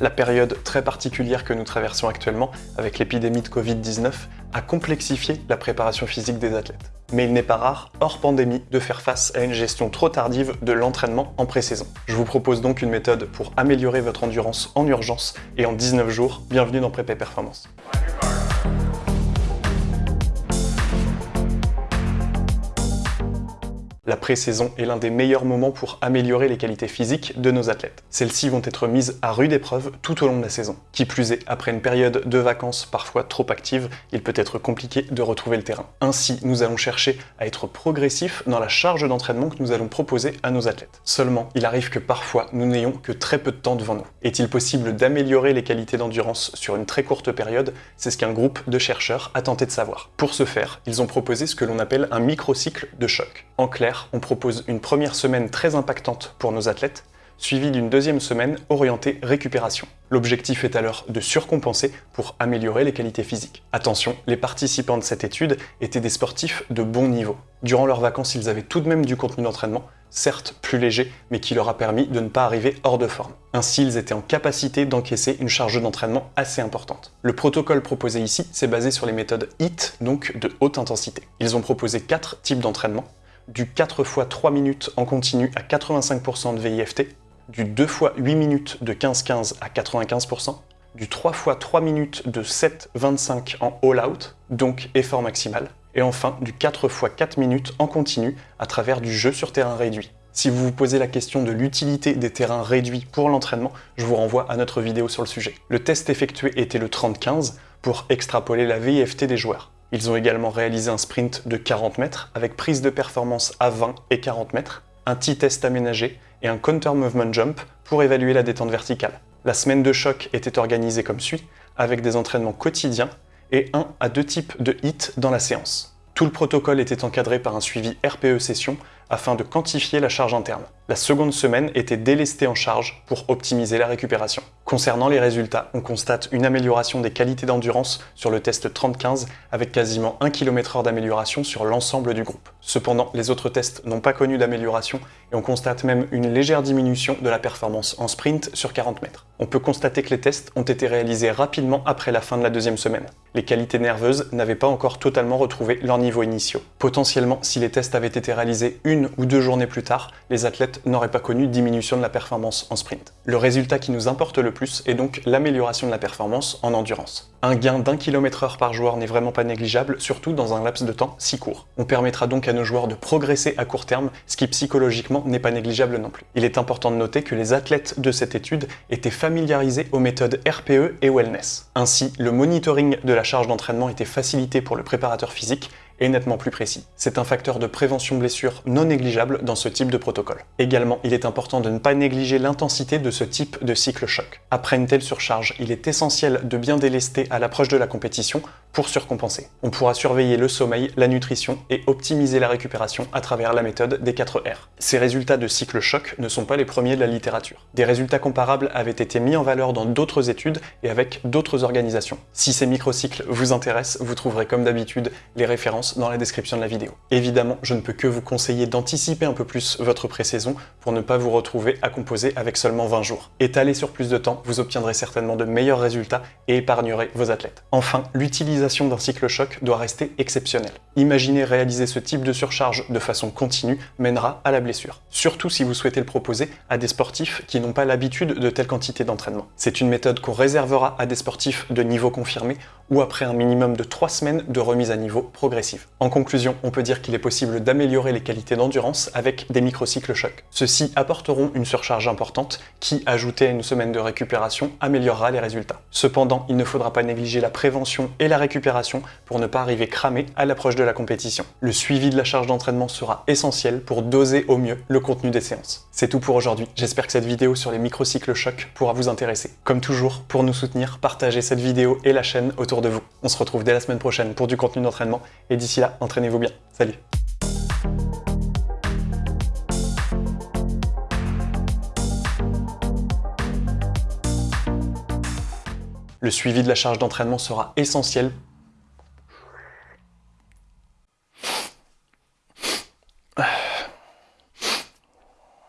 La période très particulière que nous traversons actuellement, avec l'épidémie de Covid-19, a complexifié la préparation physique des athlètes. Mais il n'est pas rare, hors pandémie, de faire face à une gestion trop tardive de l'entraînement en pré-saison. Je vous propose donc une méthode pour améliorer votre endurance en urgence et en 19 jours. Bienvenue dans Prépé Performance. La pré-saison est l'un des meilleurs moments pour améliorer les qualités physiques de nos athlètes. Celles-ci vont être mises à rude épreuve tout au long de la saison. Qui plus est, après une période de vacances parfois trop active, il peut être compliqué de retrouver le terrain. Ainsi, nous allons chercher à être progressifs dans la charge d'entraînement que nous allons proposer à nos athlètes. Seulement, il arrive que parfois, nous n'ayons que très peu de temps devant nous. Est-il possible d'améliorer les qualités d'endurance sur une très courte période? C'est ce qu'un groupe de chercheurs a tenté de savoir. Pour ce faire, ils ont proposé ce que l'on appelle un microcycle de choc. En clair, on propose une première semaine très impactante pour nos athlètes, suivie d'une deuxième semaine orientée récupération. L'objectif est alors de surcompenser pour améliorer les qualités physiques. Attention, les participants de cette étude étaient des sportifs de bon niveau. Durant leurs vacances, ils avaient tout de même du contenu d'entraînement, certes plus léger, mais qui leur a permis de ne pas arriver hors de forme. Ainsi, ils étaient en capacité d'encaisser une charge d'entraînement assez importante. Le protocole proposé ici, s'est basé sur les méthodes HIT, donc de haute intensité. Ils ont proposé quatre types d'entraînement, du 4 x 3 minutes en continu à 85% de VIFT, du 2 x 8 minutes de 15-15 à 95%, du 3 x 3 minutes de 7-25 en all-out, donc effort maximal, et enfin du 4 x 4 minutes en continu à travers du jeu sur terrain réduit. Si vous vous posez la question de l'utilité des terrains réduits pour l'entraînement, je vous renvoie à notre vidéo sur le sujet. Le test effectué était le 30-15 pour extrapoler la VIFT des joueurs. Ils ont également réalisé un sprint de 40 mètres avec prise de performance à 20 et 40 mètres, un T-test aménagé et un counter movement jump pour évaluer la détente verticale. La semaine de choc était organisée comme suit, avec des entraînements quotidiens et un à deux types de hits dans la séance. Tout le protocole était encadré par un suivi RPE session afin de quantifier la charge interne. La seconde semaine était délestée en charge pour optimiser la récupération. Concernant les résultats, on constate une amélioration des qualités d'endurance sur le test 30-15 avec quasiment 1 km/h d'amélioration sur l'ensemble du groupe. Cependant, les autres tests n'ont pas connu d'amélioration et on constate même une légère diminution de la performance en sprint sur 40 mètres. On peut constater que les tests ont été réalisés rapidement après la fin de la deuxième semaine. Les qualités nerveuses n'avaient pas encore totalement retrouvé leurs niveaux initiaux. Potentiellement, si les tests avaient été réalisés une ou deux journées plus tard, les athlètes n'auraient pas connu diminution de la performance en sprint. Le résultat qui nous importe le plus est donc l'amélioration de la performance en endurance. Un gain d'un kilomètre heure par joueur n'est vraiment pas négligeable, surtout dans un laps de temps si court. On permettra donc à nos joueurs de progresser à court terme, ce qui psychologiquement n'est pas négligeable non plus. Il est important de noter que les athlètes de cette étude étaient familiarisés aux méthodes RPE et Wellness. Ainsi, le monitoring de la charge d'entraînement était facilité pour le préparateur physique est nettement plus précis. C'est un facteur de prévention blessure non négligeable dans ce type de protocole. Également, il est important de ne pas négliger l'intensité de ce type de cycle choc. Après une telle surcharge, il est essentiel de bien délester à l'approche de la compétition pour surcompenser. On pourra surveiller le sommeil, la nutrition et optimiser la récupération à travers la méthode des 4 R. Ces résultats de cycle choc ne sont pas les premiers de la littérature. Des résultats comparables avaient été mis en valeur dans d'autres études et avec d'autres organisations. Si ces microcycles vous intéressent, vous trouverez comme d'habitude les références dans la description de la vidéo. Évidemment, je ne peux que vous conseiller d'anticiper un peu plus votre pré-saison pour ne pas vous retrouver à composer avec seulement 20 jours. Étalé sur plus de temps, vous obtiendrez certainement de meilleurs résultats et épargnerez vos athlètes. Enfin, l'utilisation d'un cycle choc doit rester exceptionnelle. Imaginez réaliser ce type de surcharge de façon continue mènera à la blessure. Surtout si vous souhaitez le proposer à des sportifs qui n'ont pas l'habitude de telle quantité d'entraînement. C'est une méthode qu'on réservera à des sportifs de niveau confirmé ou après un minimum de 3 semaines de remise à niveau progressive. En conclusion, on peut dire qu'il est possible d'améliorer les qualités d'endurance avec des microcycles choc. Ceux-ci apporteront une surcharge importante qui, ajoutée à une semaine de améliorera les résultats. Cependant, il ne faudra pas négliger la prévention et la récupération pour ne pas arriver cramé à l'approche de la compétition. Le suivi de la charge d'entraînement sera essentiel pour doser au mieux le contenu des séances. C'est tout pour aujourd'hui, j'espère que cette vidéo sur les microcycles choc pourra vous intéresser. Comme toujours, pour nous soutenir, partagez cette vidéo et la chaîne autour de vous. On se retrouve dès la semaine prochaine pour du contenu d'entraînement et d'ici là, entraînez-vous bien. Salut Le suivi de la charge d'entraînement sera essentiel